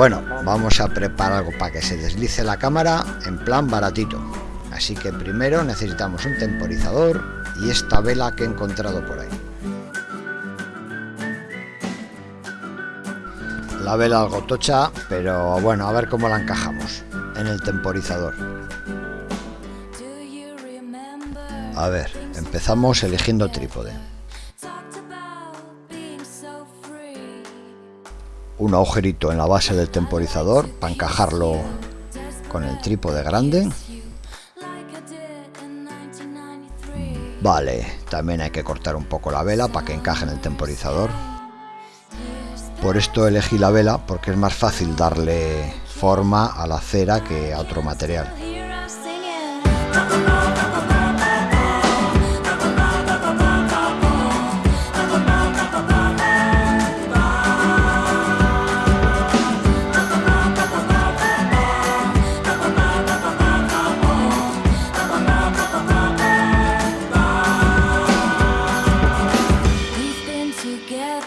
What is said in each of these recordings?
Bueno, vamos a preparar algo para que se deslice la cámara en plan baratito. Así que primero necesitamos un temporizador y esta vela que he encontrado por ahí. La vela algo tocha, pero bueno, a ver cómo la encajamos en el temporizador. A ver, empezamos eligiendo trípode. Un agujerito en la base del temporizador para encajarlo con el trípode grande. Vale, también hay que cortar un poco la vela para que encaje en el temporizador. Por esto elegí la vela porque es más fácil darle forma a la cera que a otro material.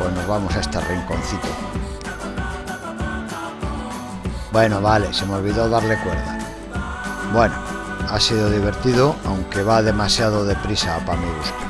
pues nos vamos a este rinconcito. Bueno, vale, se me olvidó darle cuerda. Bueno, ha sido divertido, aunque va demasiado deprisa para mi gusto.